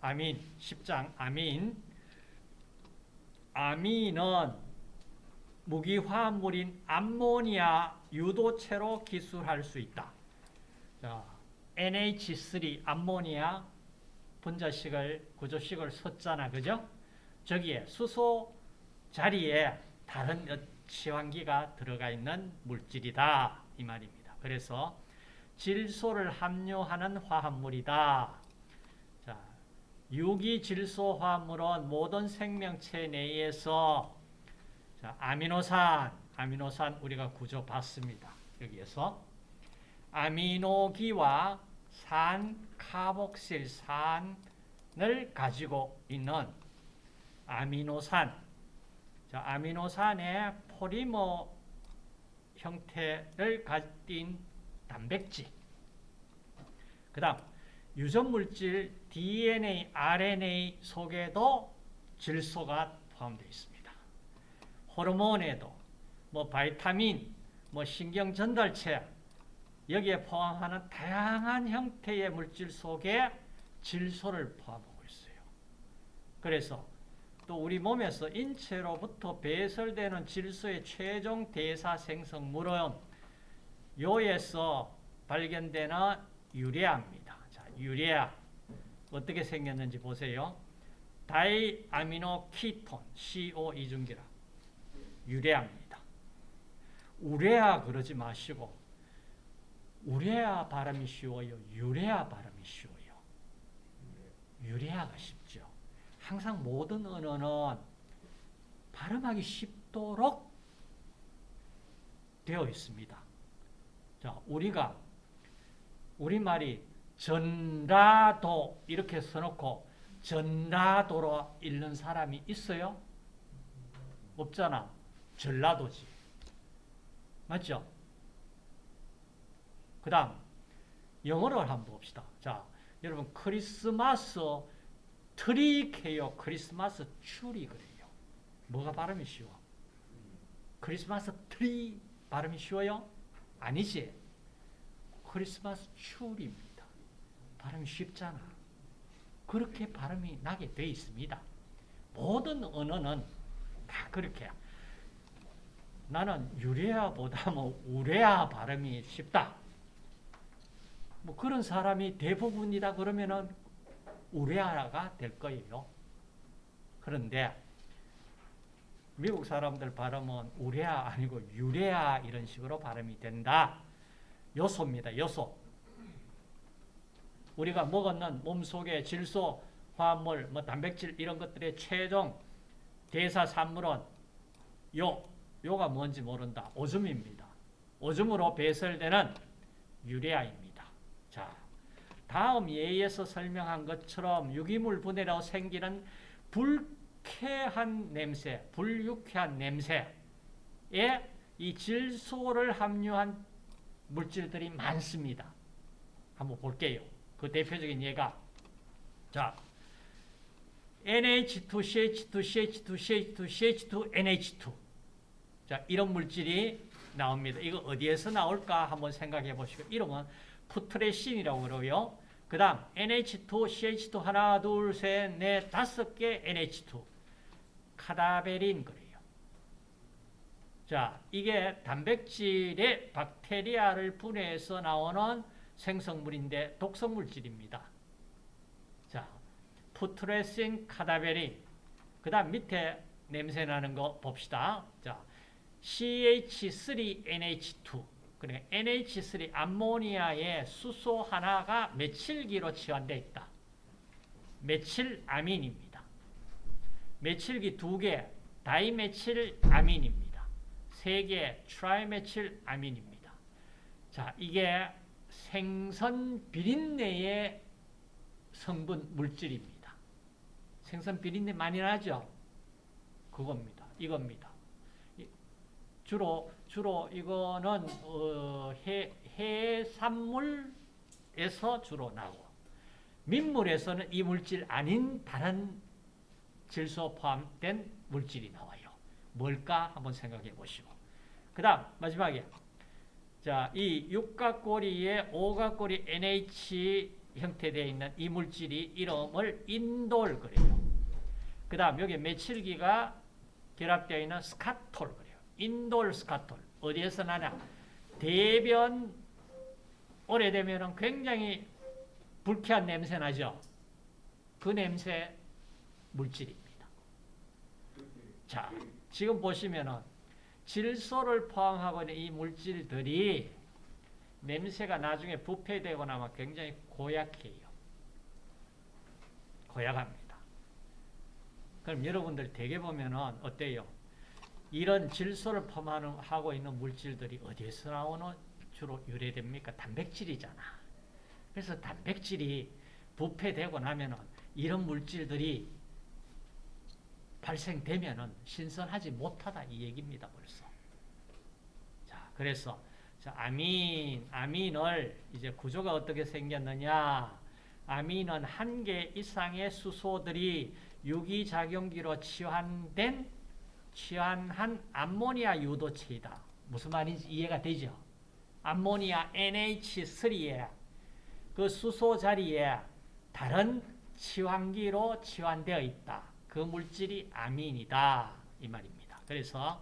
아민 10장 아민 아민은 무기화합물인 암모니아 유도체로 기술할 수 있다. 자, NH3 암모니아 분자식을 구조식을 썼잖아. 그죠? 저기에 수소 자리에 다른 치환기가 들어가 있는 물질이다. 이 말입니다. 그래서 질소를 함유하는 화합물이다. 자, 유기질소 화합물은 모든 생명체 내에서 자, 아미노산, 아미노산 우리가 구조 봤습니다. 여기에서 아미노기와 산 카복실 산을 가지고 있는 아미노산. 자, 아미노산의 포리머 형태를 가진 단백질. 그 다음, 유전물질 DNA, RNA 속에도 질소가 포함되어 있습니다. 호르몬에도, 뭐 바이타민, 뭐 신경전달체, 여기에 포함하는 다양한 형태의 물질 속에 질소를 포함하고 있어요. 그래서 또 우리 몸에서 인체로부터 배설되는 질소의 최종 대사 생성물은 요에서 발견되는 유레아입니다. 자, 유레아 어떻게 생겼는지 보세요. 다이아미노 키톤 CO 이중기라 유레아입니다. 우레아 그러지 마시고 우레아 발음이 쉬워요. 유레아 발음이 쉬워요. 유레아가 쉽죠. 항상 모든 언어는 발음하기 쉽도록 되어 있습니다. 자, 우리가 우리말이 전라도 이렇게 써놓고 전라도로 읽는 사람이 있어요? 없잖아. 전라도지. 맞죠? 그 다음 영어로 한번 봅시다. 자, 여러분 크리스마스 트리케요. 크리스마스 추리 그래요. 뭐가 발음이 쉬워? 크리스마스 트리 발음이 쉬워요? 아니지. 크리스마스 추리입니다. 발음이 쉽잖아. 그렇게 발음이 나게 돼 있습니다. 모든 언어는 다 그렇게 나는 urea보다 뭐 우레아 발음이 쉽다. 뭐 그런 사람이 대부분이다 그러면은 우레아가 될 거예요. 그런데 미국 사람들 발음은 우레아 아니고 유레아 이런 식으로 발음이 된다. 요소입니다. 요소. 우리가 먹었는 몸속의 질소, 화합물, 뭐 단백질 이런 것들의 최종 대사 산물은 요, 요가 뭔지 모른다. 오줌입니다. 오줌으로 배설되는 유레아입니다. 자, 다음 예에서 설명한 것처럼 유기물 분해로 생기는 불쾌한 냄새, 불유쾌한 냄새에 이 질소를 함유한 물질들이 많습니다. 한번 볼게요. 그 대표적인 예가 자 NH2, CH2, CH2, CH2, CH2, NH2 자 이런 물질이 나옵니다. 이거 어디에서 나올까 한번 생각해 보시고 이름은 푸트레신이라고 그러고요. 그 다음 NH2, CH2 하나, 둘, 셋, 넷, 다섯 개 NH2 카다베린 그래요. 자, 이게 단백질의 박테리아를 분해해서 나오는 생성물인데 독성물질입니다. 자, 푸트레신 카다베린 그 다음 밑에 냄새나는 거 봅시다. 자, CH3NH2 그러니까 NH3 암모니아의 수소 하나가 메칠기로 치환되어 있다. 메칠아민입니다. 메칠기 두 개, 다이메칠아민입니다. 세 개, 트라이메칠아민입니다. 자, 이게 생선 비린내의 성분 물질입니다. 생선 비린내 많이 나죠? 그겁니다. 이겁니다. 주로 주로 이거는 어, 해, 해산물에서 주로 나오고 민물에서는 이 물질 아닌 다른 질소 포함된 물질이 나와요. 뭘까 한번 생각해 보시고 그 다음 마지막에 자, 이 육각고리에 오각고리 NH 형태되어 있는 이 물질이 이름을 인돌 그래요. 그 다음 여기 메칠기가 결합되어 있는 스카톨 그래요. 인돌 스카톨. 어디에서 나냐? 대변 오래되면 굉장히 불쾌한 냄새 나죠? 그 냄새 물질입니다. 자, 지금 보시면은 질소를 포함하고 있는 이 물질들이 냄새가 나중에 부패되고 나면 굉장히 고약해요. 고약합니다. 그럼 여러분들 대개 보면은 어때요? 이런 질소를 포함하고 있는 물질들이 어디에서 나오는 주로 유래됩니까? 단백질이잖아. 그래서 단백질이 부패되고 나면은 이런 물질들이 발생되면은 신선하지 못하다 이 얘기입니다 벌써. 자, 그래서 자, 아민, 아민을 이제 구조가 어떻게 생겼느냐? 아민은 한 개 이상의 수소들이 유기작용기로 치환된 치환한 암모니아 유도체이다. 무슨 말인지 이해가 되죠? 암모니아 NH3에 그 수소 자리에 다른 치환기로 치환되어 있다. 그 물질이 아민이다. 이 말입니다. 그래서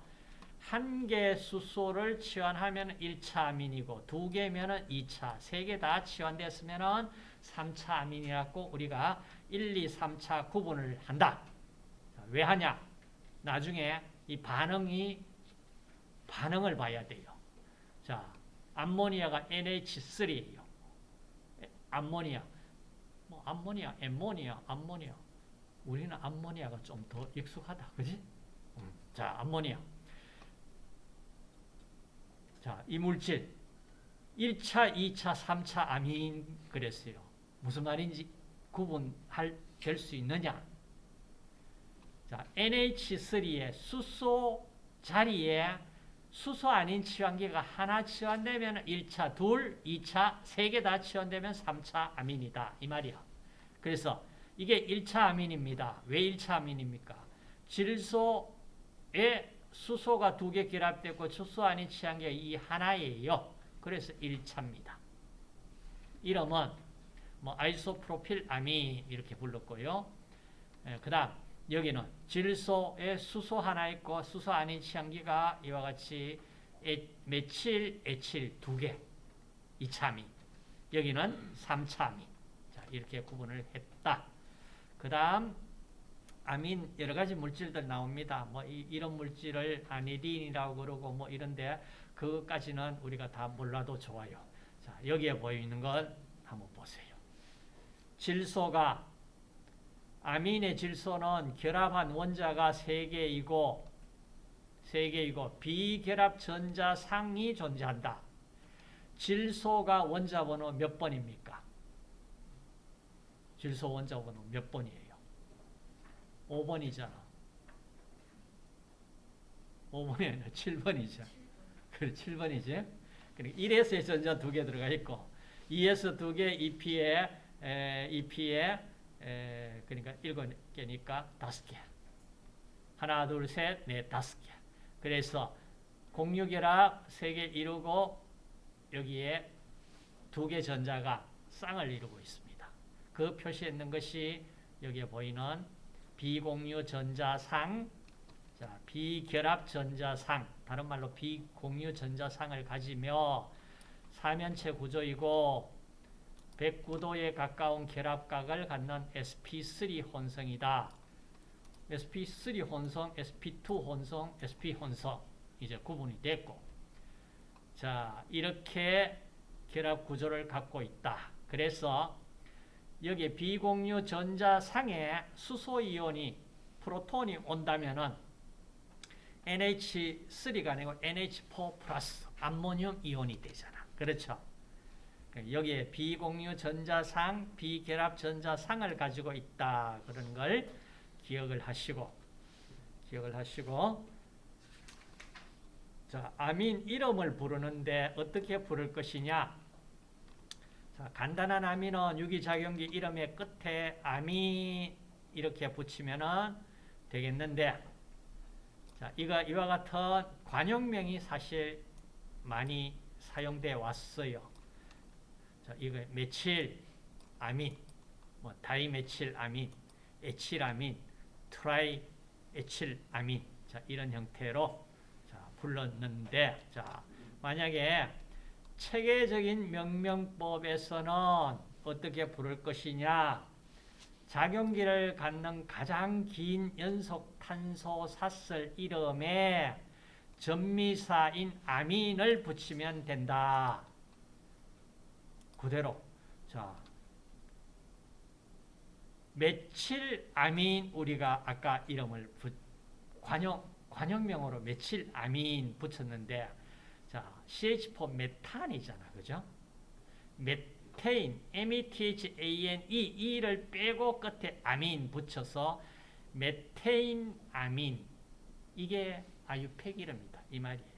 한 개 수소를 치환하면 1차 아민이고 두 개면 2차, 세 개 다 치환됐으면 3차 아민이라고 우리가 1, 2, 3차 구분을 한다. 왜 하냐? 나중에 이 반응이 반응을 봐야 돼요. 자, 암모니아가 NH3예요. 암모니아. 뭐 암모니아, 엠모니아, 암모니아. 우리는 암모니아가 좀 더 익숙하다. 그지? 음. 자, 암모니아. 자, 이 물질 1차, 2차, 3차 아민 그랬어요. 무슨 말인지 구분할 될 수 있느냐? 자, NH3의 수소 자리에 수소 아닌 치환기가 하나 치환되면 1차, 둘, 2차, 세 개 다 치환되면 3차 아민이다. 이 말이야. 그래서 이게 1차 아민입니다. 왜 1차 아민입니까? 질소에 수소가 두 개 결합되고 수소 아닌 치환기가 이 하나예요. 그래서 1차입니다. 이름은 뭐 아이소프로필 아민 이렇게 불렀고요. 예, 그 다음 여기는 질소에 수소 하나 있고 수소 아닌 치환기가 이와 같이 에, 메칠, 에칠 두 개. 2차미. 여기는 3차미. 자, 이렇게 구분을 했다. 그 다음 아민 여러 가지 물질들 나옵니다. 뭐 이, 런 물질을 아니딘이라고 그러고 뭐 이런데 그것까지는 우리가 다 몰라도 좋아요. 자, 여기에 보이는 걸 한번 보세요. 질소가 아민의 질소는 결합한 원자가 3개이고 3개이고 비결합 전자 상이 존재한다. 질소가 원자 번호 몇 번입니까? 질소 원자 번호 몇 번이에요? 5번이잖아. 5번이 아니라 7번이죠. 그래, 7번이지. 그러니까 1에서 전자 두 개 들어가 있고 2에서 두 개, 2P에, 에, 2P에 에, 그러니까 일곱 개니까 다섯 개. 하나, 둘, 셋, 넷, 다섯 개. 그래서 공유결합 세 개 이루고 여기에 두 개 전자가 쌍을 이루고 있습니다. 그 표시했는 것이 여기에 보이는 비공유 전자상, 자, 비결합 전자상, 다른 말로 비공유 전자상을 가지며 사면체 구조이고 109도에 가까운 결합각을 갖는 sp3 혼성이다. sp3 혼성, sp2 혼성, sp 혼성 이제 구분이 됐고 자 이렇게 결합 구조를 갖고 있다. 그래서 여기 비공유 전자상에 수소이온이 프로톤이 온다면은 NH3가 아니고 NH4 플러스 암모늄 이온이 되잖아. 그렇죠? 여기에 비공유 전자상, 비결합 전자상을 가지고 있다. 그런 걸 기억을 하시고, 기억을 하시고, 자, 아민 이름을 부르는데 어떻게 부를 것이냐? 자, 간단한 아민은 유기작용기 이름의 끝에 아민 이렇게 붙이면 되겠는데, 자, 이거, 이와 같은 관용명이 사실 많이 사용돼 왔어요. 자, 이거 며칠, 아민, 뭐 다이메칠 아민, 에칠 아민, 트라이 에칠 아민 자 이런 형태로 자 불렀는데 자 만약에 체계적인 명명법에서는 어떻게 부를 것이냐 작용기를 갖는 가장 긴 연속 탄소 사슬 이름에 접미사인 아민을 붙이면 된다. 그대로 자 며칠 아민 우리가 아까 이름을 붙, 관용 관용명으로 며칠 아민 붙였는데 자 CH4 메탄이잖아 그죠? 메테인 METHANE E를 빼고 끝에 아민 붙여서 메테인 아민 이게 아유팩 이름이다 이 말이에요.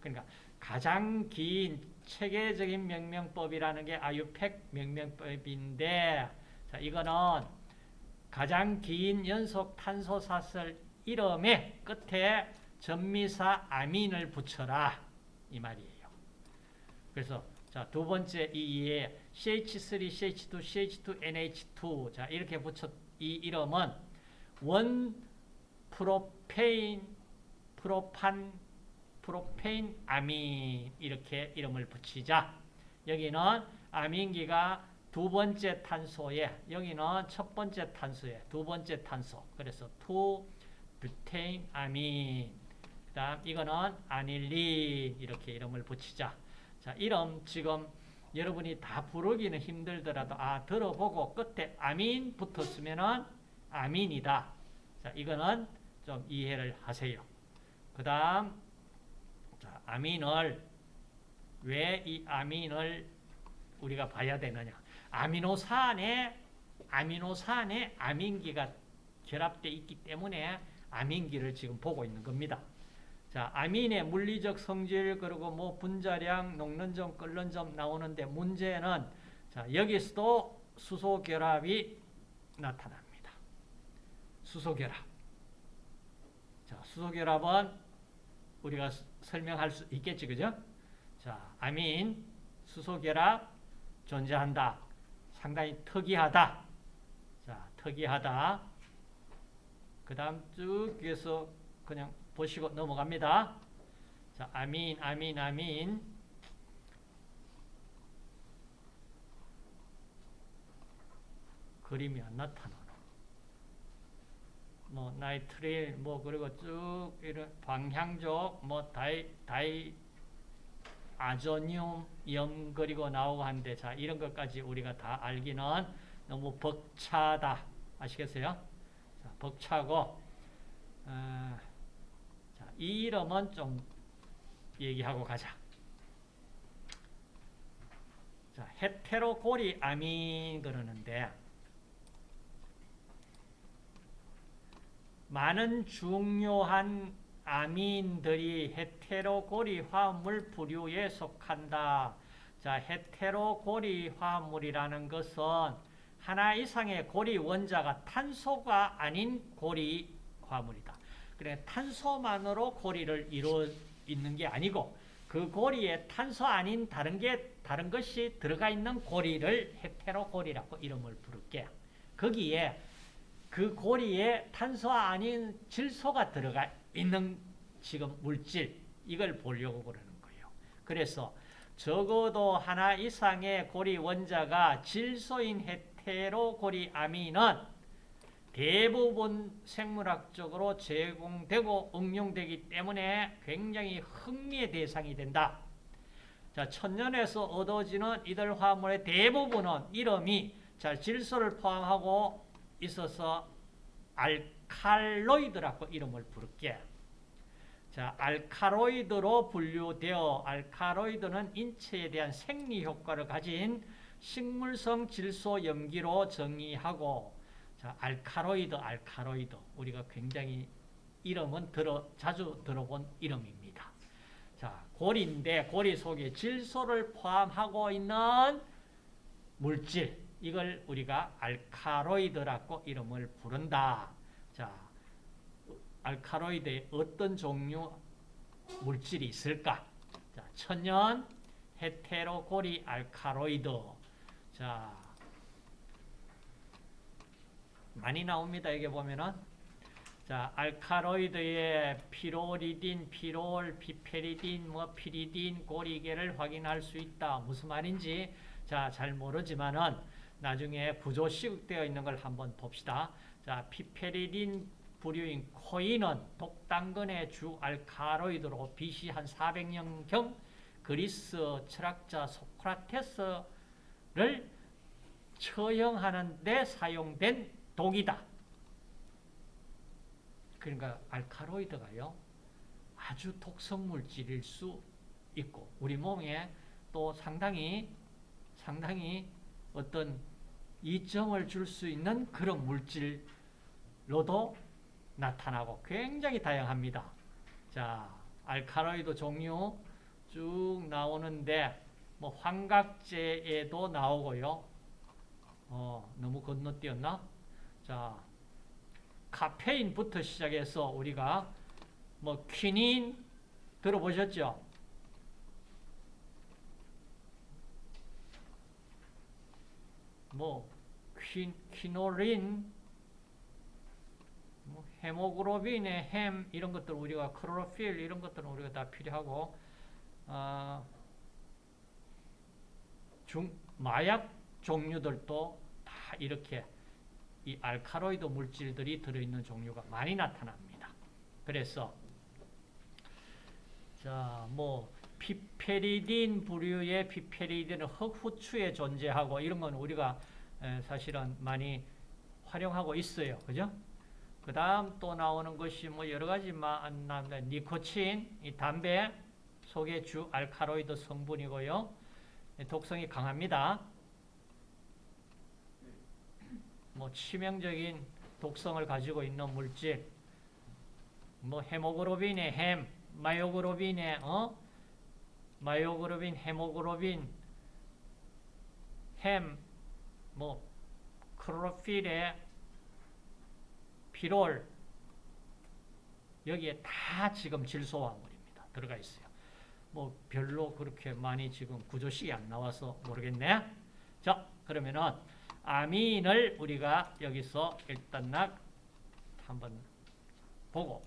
그러니까 가장 긴 체계적인 명명법이라는 게 아유팩 명명법인데 자, 이거는 가장 긴 연속 탄소 사슬 이름의 끝에 전미사 아민을 붙여라 이 말이에요. 그래서 자, 두 번째 이에 CH3, CH2, CH2, NH2 자, 이렇게 붙여 이 이름은 원 프로페인 프로판 프로페인 아민 이렇게 이름을 붙이자. 여기는 아민기가 두 번째 탄소에 여기는 첫 번째 탄소에 두 번째 탄소. 그래서 two 뷰테인 아민. 그다음 이거는 아닐린 이렇게 이름을 붙이자. 자, 이름 지금 여러분이 다 부르기는 힘들더라도 아 들어보고 끝에 아민 붙었으면은 아민이다. 자, 이거는 좀 이해를 하세요. 그 다음 자, 아민을 왜 이 아민을 우리가 봐야 되느냐? 아미노산에 아미노산에 아민기가 결합되어 있기 때문에 아민기를 지금 보고 있는 겁니다. 자, 아민의 물리적 성질 그리고 뭐 분자량, 녹는 점, 끓는 점 나오는데 문제는 자, 여기서도 수소 결합이 나타납니다. 수소 결합. 자, 수소 결합은 우리가 설명할 수 있겠지, 그죠? 자, 아민, 수소 결합 존재한다. 상당히 특이하다. 자, 특이하다. 그 다음 쭉 위에서 그냥 보시고 넘어갑니다. 자, 아민, 아민, 아민. 그림이 안 나타나노. 뭐, 나이트릴, 뭐, 그리고 쭉, 이런 방향적, 뭐, 다이, 다이, 아조늄, 염, 그리고 나오고 한데, 자, 이런 것까지 우리가 다 알기는 너무 벅차다. 아시겠어요? 자, 벅차고, 어, 자, 이 이름은 좀 얘기하고 가자. 자, 헤테로고리 아민 그러는데 많은 중요한 아민들이 헤테로고리 화합물 부류에 속한다. 자, 헤테로고리 화합물이라는 것은 하나 이상의 고리 원자가 탄소가 아닌 고리 화합물이다. 그래 탄소만으로 고리를 이루어 있는 게 아니고 그 고리에 탄소 아닌 다른 게 다른 것이 들어가 있는 고리를 헤테로고리라고 이름을 부를게. 거기에 그 고리에 탄소 아닌 질소가 들어가 있는 지금 물질 이걸 보려고 그러는 거예요. 그래서 적어도 하나 이상의 고리 원자가 질소인 헤테로 고리 아민은 대부분 생물학적으로 제공되고 응용되기 때문에 굉장히 흥미의 대상이 된다. 자, 천년에서 얻어지는 이들 화물의 대부분은 이름이 자, 질소를 포함하고 있어서 알칼로이드라고 이름을 부를게. 자, 알칼로이드로 분류되어 알칼로이드는 인체에 대한 생리 효과를 가진 식물성 질소 염기로 정의하고 자, 알칼로이드, 알칼로이드. 우리가 굉장히 이름은 들어, 자주 들어본 이름입니다. 자, 고리인데 고리 속에 질소를 포함하고 있는 물질. 이걸 우리가 알칼로이드라고 이름을 부른다. 자, 알칼로이드에 어떤 종류 물질이 있을까? 자, 천연 헤테로고리 알칼로이드. 자, 많이 나옵니다. 여기 보면은 자 알카로이드의 피로리딘, 피롤, 피페리딘, 뭐 피리딘, 고리계를 확인할 수 있다. 무슨 말인지 자 잘 모르지만은 나중에 구조 시국되어 있는 걸 한번 봅시다. 자 피페리딘 부류인 코인은 독당근의 주 알카로이드로 BC 한 400년경 그리스 철학자 소크라테스를 처형하는 데 사용된 독이다. 그러니까 알카로이드가요. 아주 독성 물질일 수 있고 우리 몸에 또 상당히 상당히 어떤 이점을 줄 수 있는 그런 물질로도 나타나고 굉장히 다양합니다. 자, 알카로이드 종류 쭉 나오는데 뭐 환각제에도 나오고요. 어, 너무 건너뛰었나? 자, 카페인부터 시작해서 우리가 뭐 퀴닌 들어보셨죠? 뭐 퀴, 퀴노린 뭐 헤모글로빈의 햄 이런 것들 우리가 클로로필 이런 것들은 우리가 다 필요하고 아, 중 마약 종류들도 다 이렇게 이 알카로이드 물질들이 들어있는 종류가 많이 나타납니다. 그래서 자, 뭐 피페리딘 부류의 피페리딘은 흑후추에 존재하고 이런 건 우리가 에, 사실은 많이 활용하고 있어요. 그죠? 그 다음 또 나오는 것이 뭐 여러 가지 나옵니다. 니코틴, 이 담배 속의 주 알카로이드 성분이고요. 독성이 강합니다. 뭐 치명적인 독성을 가지고 있는 물질, 뭐 헤모글로빈의 헴, 마이오글로빈의 어, 마이오글로빈, 헤모글로빈, 헴, 뭐 클로로필의 피롤 여기에 다 지금 질소화물입니다. 들어가 있어요. 뭐 별로 그렇게 많이 지금 구조식이 안 나와서 모르겠네. 자, 그러면은 아민을 우리가 여기서 일단 한번 보고